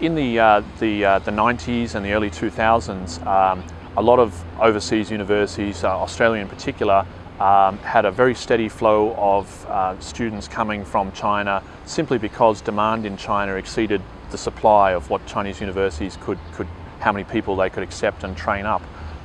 In the, uh, the, uh, the 90s and the early 2000s, um, a lot of overseas universities, uh, Australia in particular, um, had a very steady flow of uh, students coming from China simply because demand in China exceeded the supply of what Chinese universities could, could how many people they could accept and train up.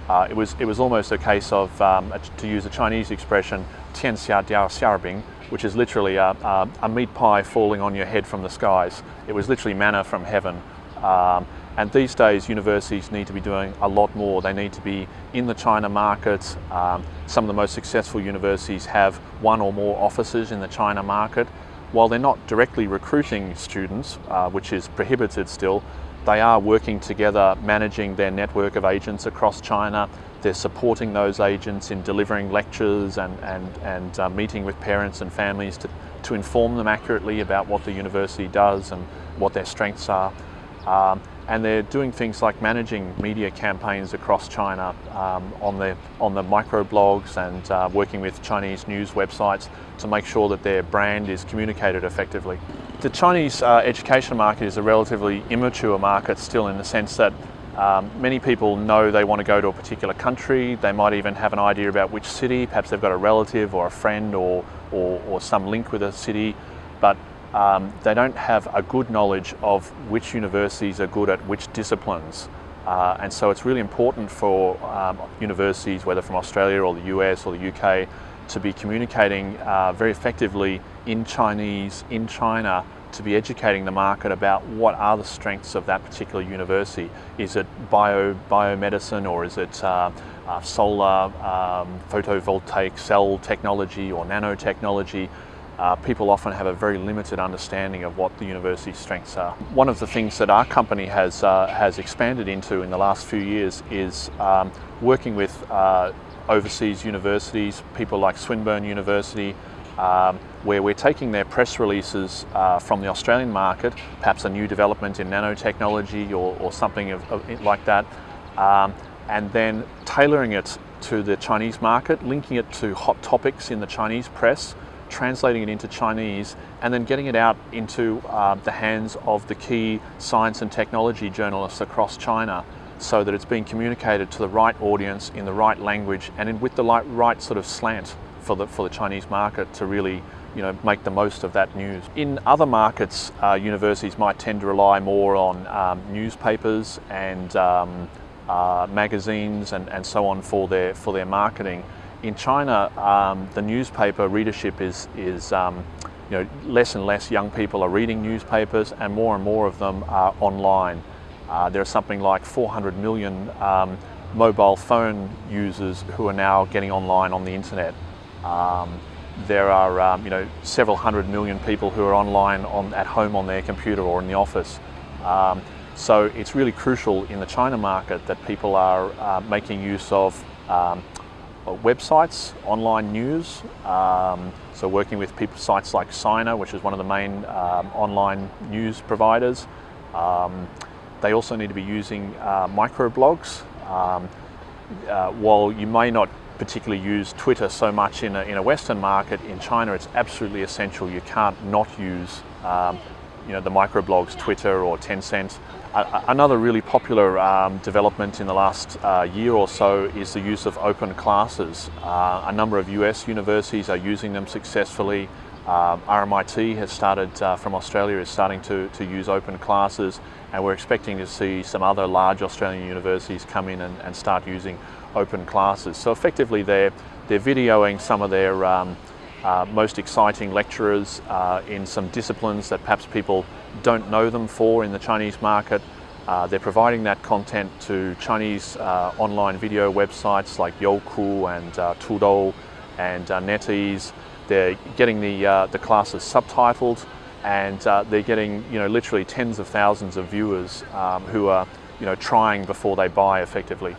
Uh, it, was, it was almost a case of, um, to use a Chinese expression, tian xia diao xiaobing, which is literally a, a, a, meat pie falling on your head from the skies. It was literally manna from heaven. Um, and these days, universities need to be doing a lot more. They need to be in the China market. Um, some of the most successful universities have one or more offices in the China market. While they're not directly recruiting students, uh, which is prohibited still, they are working together, managing their network of agents across China. They're supporting those agents in delivering lectures and, and, and uh, meeting with parents and families to, to inform them accurately about what the university does and what their strengths are. Um, and they're doing things like managing media campaigns across China um, on the on the microblogs and uh, working with Chinese news websites to make sure that their brand is communicated effectively. The Chinese uh, education market is a relatively immature market still in the sense that um, many people know they want to go to a particular country, they might even have an idea about which city, perhaps they've got a relative or a friend or, or, or some link with a city, but um, they don't have a good knowledge of which universities are good at which disciplines. Uh, and so it's really important for um, universities, whether from Australia or the US or the UK, to be communicating uh, very effectively in Chinese, in China, to be educating the market about what are the strengths of that particular university. Is it bio, biomedicine or is it uh, uh, solar, um, photovoltaic cell technology or nanotechnology? Uh, people often have a very limited understanding of what the university's strengths are. One of the things that our company has, uh, has expanded into in the last few years is um, working with uh, overseas universities, people like Swinburne University, um, where we're taking their press releases uh, from the Australian market, perhaps a new development in nanotechnology or, or something of, of, like that, um, and then tailoring it to the Chinese market, linking it to hot topics in the Chinese press, translating it into Chinese, and then getting it out into uh, the hands of the key science and technology journalists across China so that it's being communicated to the right audience in the right language and in, with the right, right sort of slant for the, for the Chinese market to really you know, make the most of that news. In other markets, uh, universities might tend to rely more on um, newspapers and um, uh, magazines and, and so on for their, for their marketing. In China, um, the newspaper readership is, is um, you know, less and less young people are reading newspapers and more and more of them are online. Uh, there are something like 400 million um, mobile phone users who are now getting online on the internet. Um, there are um, you know, several hundred million people who are online on, at home on their computer or in the office. Um, so it's really crucial in the China market that people are uh, making use of websites, online news, um, so working with people, sites like Sina, which is one of the main um, online news providers. Um, they also need to be using uh, microblogs. Um, uh, while you may not particularly use Twitter so much in a, in a Western market, in China it's absolutely essential. You can't not use um, you know, the microblogs, Twitter or Tencent. another really popular um, development in the last uh, year or so is the use of open classes. Uh, a number of US universities are using them successfully. Um, RMIT has started, uh, from Australia, is starting to, to use open classes and we're expecting to see some other large Australian universities come in and, and start using open classes. So effectively they're, they're videoing some of their um, uh, most exciting lecturers uh, in some disciplines that perhaps people don't know them for in the Chinese market. Uh, they're providing that content to Chinese uh, online video websites like Youku and uh, Tudou and uh, NetEase. They're getting the, the classes subtitled and they're getting you know, literally tens of thousands of viewers um, who are you know, trying before they buy effectively.